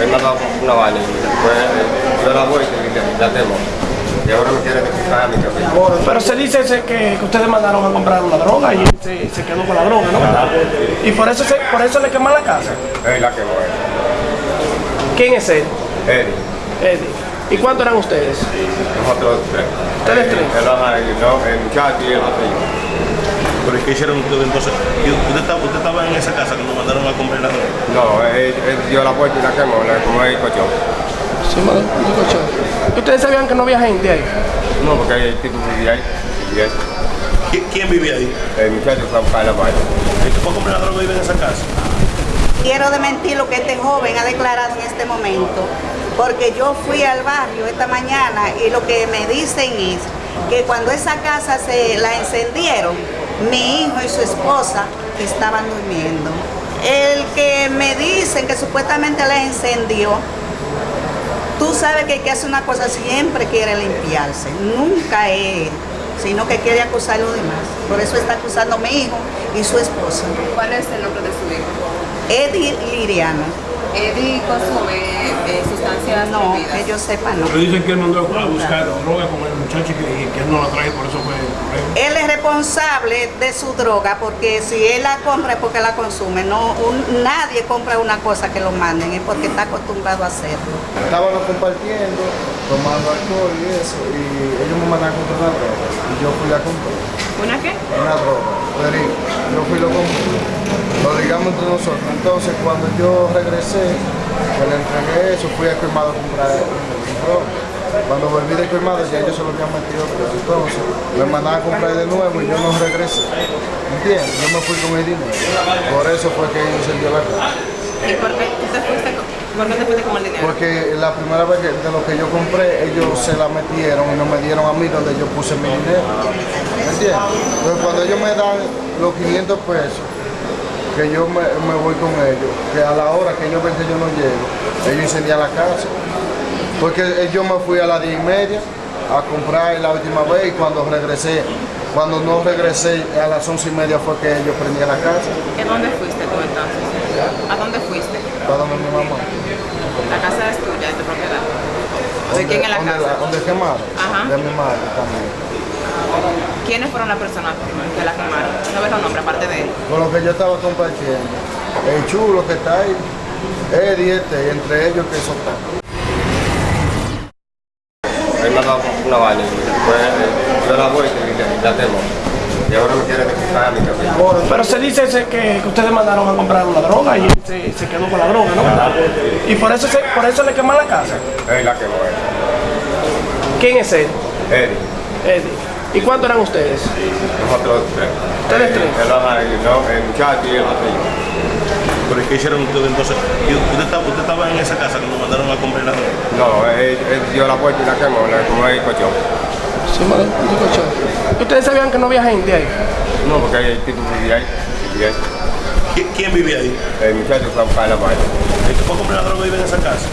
él me ha dado una vaina y después eh, yo la voy y le- la temo. Y ahora me quiere a mi cabeza. Pero se dice ese que, que ustedes mandaron a comprar una droga y él se, se quedó con la droga, ¿no? Y por eso, se, por eso le queman la casa. Él la quemó. ¿Quién es él? Eddie. Eddie. ¿Y cuántos eran ustedes? Nosotros tres. ¿Ustedes tres? El, el, no, el muchacho y el otro. ¿Pero qué hicieron ustedes entonces? ¿Y ¿Usted estaba, usted estaba en esa casa cuando mandaron a comprar la droga? No, él, él dio la puerta y la quemó, la quemó el cochón. Sí, madre, un cochón. ¿Y ustedes sabían que no había gente ahí? No, porque el tipo vivía ahí. Y ¿Qui- ¿Quién vivía ahí? el muchacho fue a buscar la vaina. ¿El que fue a comprar la droga vive en esa casa? Quiero desmentir lo que este joven ha declarado en este momento, porque yo fui al barrio esta mañana y lo que me dicen es que cuando esa casa se la encendieron, mi hijo y su esposa estaban durmiendo. El que me dicen que supuestamente la encendió, tú sabes que el que hace una cosa siempre quiere limpiarse, nunca es, sino que quiere acusar a los demás. Por eso está acusando a mi hijo y su esposa. ¿Cuál es el nombre de su hijo? Eddie Liriano. Eddie consume eh, sustancias No, prohibidas. que yo sepa no. Pero dicen que él mandó a buscar droga con el muchacho y que, que él no la trae, por eso fue el problema. Él es responsable de su droga porque si él la compra es porque la consume. No, un- nadie compra una cosa que lo manden, es porque está acostumbrado a hacerlo. Estábamos compartiendo, tomando alcohol y eso, y ellos me mandaron a comprar una droga. Y yo fui a comprar ¿Una qué? una droga, perico. Yo fui y lo compré. Lo digamos entre nosotros. Entonces, cuando yo regresé, que le entregué eso, fui al colmado a comprar. Cuando volví del colmado ya ellos se lo habían metido, pero entonces me mandaban a comprar de nuevo y yo no regresé. ¿Entiendes? Yo me fui con el dinero. Por eso fue que incendió la casa. ¿Y por qué tú te fuiste con, por qué te fuiste con el dinero? Porque la primera vez que de lo que yo compré, ellos se la metieron y no me dieron a mí donde yo puse mi dinero. ¿Me entiendes? Entonces cuando ellos me dan los 500 pesos, que yo me, me voy con ellos, que a la hora que ellos ven que yo no llego, ellos incendian la casa. Porque eh, yo me fui a las 10 y media a comprar la última vez y cuando regresé, cuando no regresé a las 11 y media fue que ellos prendían la casa, ¿Y a dónde fuiste tú entonces? ¿A dónde fuiste? para donde mi mamá. La casa es tuya, de propiedad. ¿De quién es la casa? donde quemaron, Ajá. de mi madre también. ¿Quiénes fueron las personas que la quemaron? No ves los nombres aparte de él. con lo que yo estaba compartiendo. El chulo que está ahí, Eddie este, y entre ellos que eso está. Él me ha dado una vaina y después eh, yo la voy y la temo. Y ahora me quiere quitar a mi cabeza. Pero se dice ese que, que ustedes mandaron a comprar una droga y él se, se quedó con la droga, ¿no? Y por eso, se, por eso le queman la casa. Él la quemó. ¿Quién es él? Eddie. Eddie. ¿Y cuántos eran ustedes? Nosotros tres. ¿Ustedes tres? El, el, el muchacho y el otro. ¿Pero qué hicieron ustedes entonces? ¿Y ¿Usted estaba, usted estaba en esa casa cuando mandaron a comprar la droga? No, él, él dio la puerta y la quemó, la quemó el cochón. Sí, madre, un cochón. ¿Y ustedes sabían que no había gente ahí? No, porque el tipo vivía ahí. Y él, ¿Qui- ¿Quién vivía ahí? el muchacho fue a buscar la vaina. ¿El que fue a comprar la droga vive en esa casa?